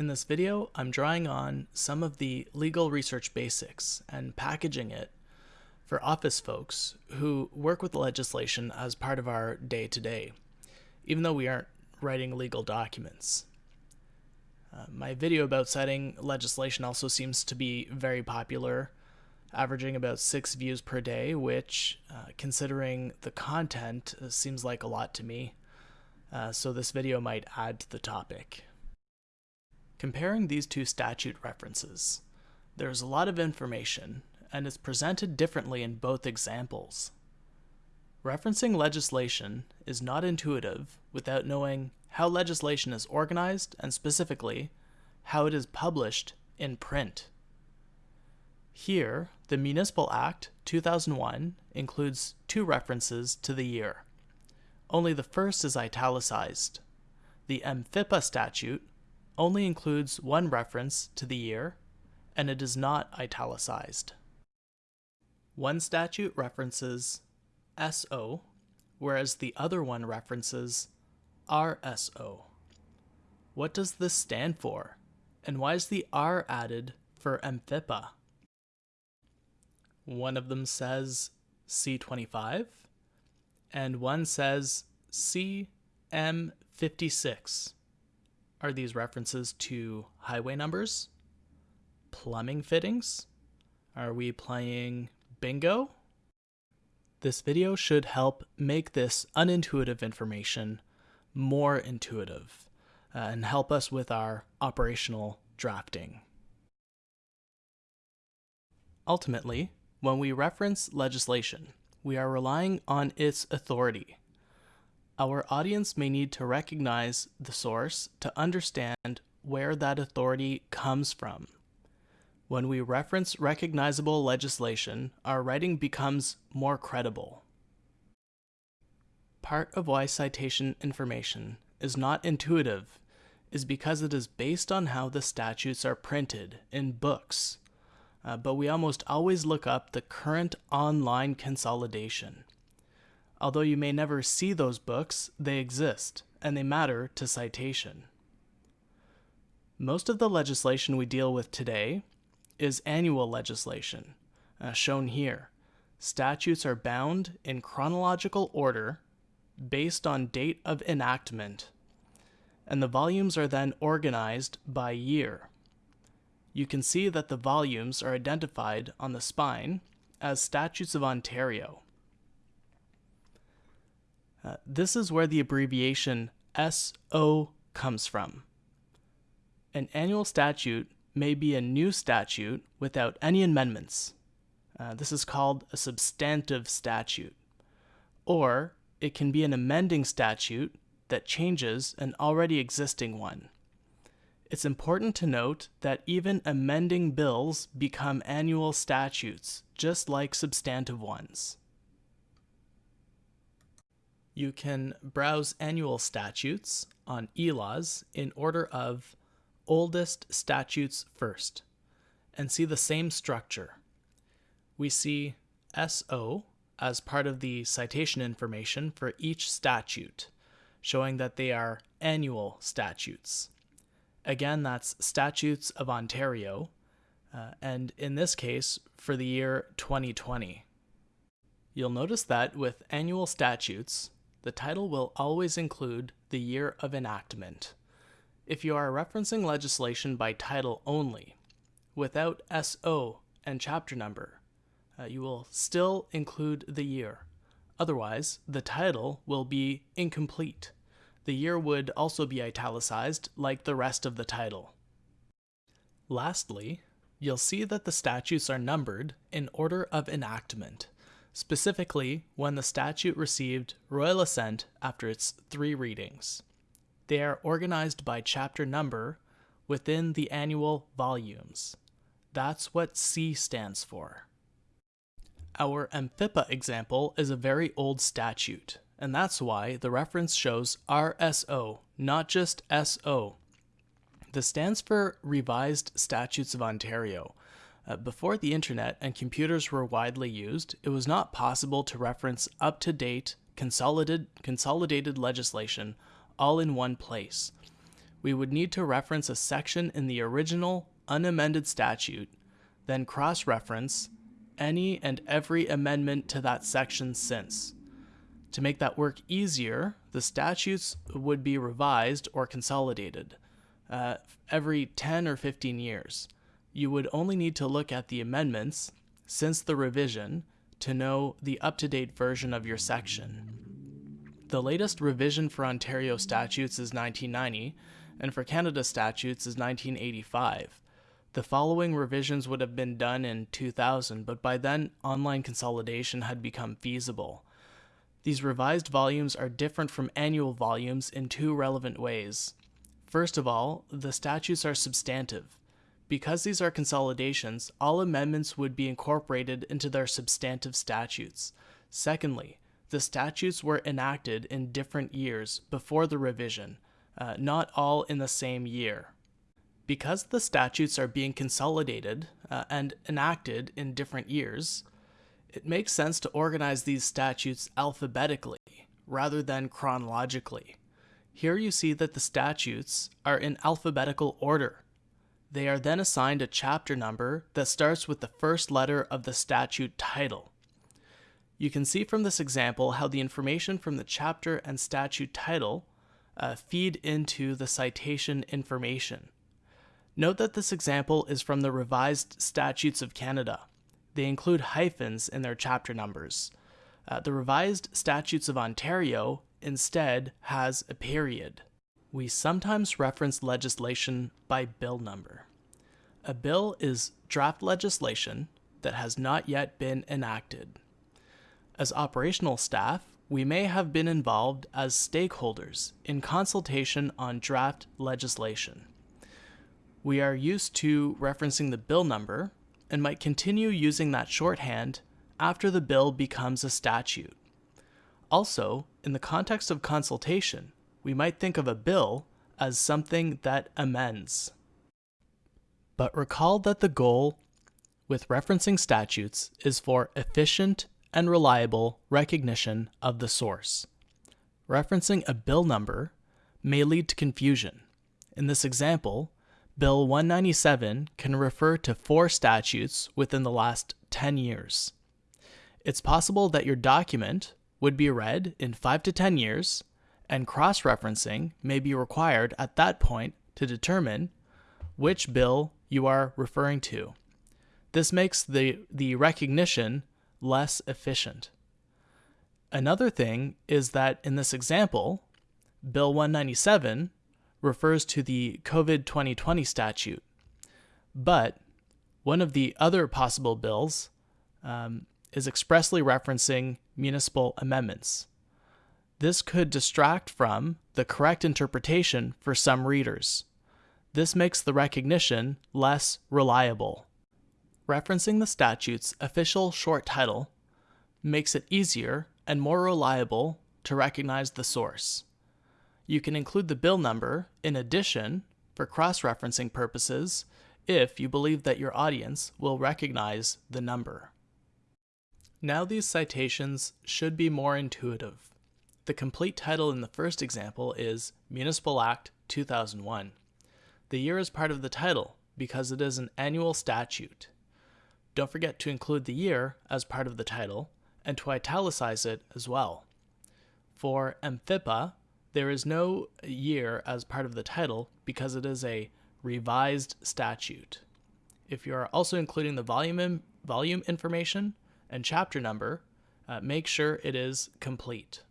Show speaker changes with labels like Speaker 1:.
Speaker 1: In this video, I'm drawing on some of the legal research basics and packaging it for office folks who work with legislation as part of our day to day, even though we aren't writing legal documents. Uh, my video about citing legislation also seems to be very popular, averaging about six views per day, which, uh, considering the content, uh, seems like a lot to me. Uh, so this video might add to the topic. Comparing these two statute references, there's a lot of information, and is presented differently in both examples. Referencing legislation is not intuitive without knowing how legislation is organized and specifically how it is published in print. Here, the Municipal Act 2001 includes two references to the year. Only the first is italicized. The MFIPA statute only includes one reference to the year, and it is not italicized. One statute references SO, whereas the other one references RSO. What does this stand for? And why is the R added for MFIPA? One of them says C25, and one says CM56. Are these references to highway numbers? Plumbing fittings? Are we playing bingo? This video should help make this unintuitive information more intuitive uh, and help us with our operational drafting. Ultimately, when we reference legislation, we are relying on its authority our audience may need to recognize the source to understand where that authority comes from. When we reference recognizable legislation, our writing becomes more credible. Part of why citation information is not intuitive is because it is based on how the statutes are printed in books, uh, but we almost always look up the current online consolidation. Although you may never see those books, they exist, and they matter to citation. Most of the legislation we deal with today is annual legislation, uh, shown here. Statutes are bound in chronological order based on date of enactment, and the volumes are then organized by year. You can see that the volumes are identified on the spine as Statutes of Ontario. Uh, this is where the abbreviation SO comes from. An annual statute may be a new statute without any amendments. Uh, this is called a substantive statute. Or it can be an amending statute that changes an already existing one. It's important to note that even amending bills become annual statutes, just like substantive ones. You can browse annual statutes on eLaws in order of oldest statutes first and see the same structure. We see SO as part of the citation information for each statute, showing that they are annual statutes. Again, that's Statutes of Ontario, uh, and in this case, for the year 2020. You'll notice that with annual statutes, the title will always include the year of enactment. If you are referencing legislation by title only, without SO and chapter number, uh, you will still include the year. Otherwise, the title will be incomplete. The year would also be italicized like the rest of the title. Lastly, you'll see that the statutes are numbered in order of enactment specifically when the statute received royal assent after its three readings. They are organized by chapter number within the annual volumes. That's what C stands for. Our MFIPA example is a very old statute, and that's why the reference shows RSO, not just SO. This stands for Revised Statutes of Ontario, before the internet and computers were widely used, it was not possible to reference up-to-date consolidated, consolidated legislation all in one place. we would need to reference a section in the original unamended statute, then cross reference any and every amendment to that section since. To make that work easier, the statutes would be revised or consolidated uh, every 10 or 15 years. You would only need to look at the amendments since the revision to know the up to date version of your section. The latest revision for Ontario statutes is 1990, and for Canada statutes is 1985. The following revisions would have been done in 2000, but by then online consolidation had become feasible. These revised volumes are different from annual volumes in two relevant ways. First of all, the statutes are substantive. Because these are consolidations, all amendments would be incorporated into their substantive statutes. Secondly, the statutes were enacted in different years before the revision, uh, not all in the same year. Because the statutes are being consolidated uh, and enacted in different years, it makes sense to organize these statutes alphabetically rather than chronologically. Here you see that the statutes are in alphabetical order. They are then assigned a chapter number that starts with the first letter of the statute title. You can see from this example how the information from the chapter and statute title uh, feed into the citation information. Note that this example is from the Revised Statutes of Canada. They include hyphens in their chapter numbers. Uh, the Revised Statutes of Ontario instead has a period. We sometimes reference legislation by bill number. A bill is draft legislation that has not yet been enacted. As operational staff, we may have been involved as stakeholders in consultation on draft legislation. We are used to referencing the bill number and might continue using that shorthand after the bill becomes a statute. Also, in the context of consultation, we might think of a bill as something that amends. But recall that the goal with referencing statutes is for efficient and reliable recognition of the source. Referencing a bill number may lead to confusion. In this example, Bill 197 can refer to four statutes within the last 10 years. It's possible that your document would be read in 5 to 10 years, and cross referencing may be required at that point to determine which bill you are referring to. This makes the, the recognition less efficient. Another thing is that in this example, Bill 197 refers to the COVID 2020 statute, but one of the other possible bills um, is expressly referencing municipal amendments. This could distract from the correct interpretation for some readers. This makes the recognition less reliable. Referencing the statute's official short title makes it easier and more reliable to recognize the source. You can include the bill number in addition for cross-referencing purposes if you believe that your audience will recognize the number. Now these citations should be more intuitive. The complete title in the first example is Municipal Act 2001. The year is part of the title because it is an annual statute. Don't forget to include the year as part of the title and to italicize it as well. For MFIPA, there is no year as part of the title because it is a revised statute. If you are also including the volume, volume information and chapter number, uh, make sure it is complete.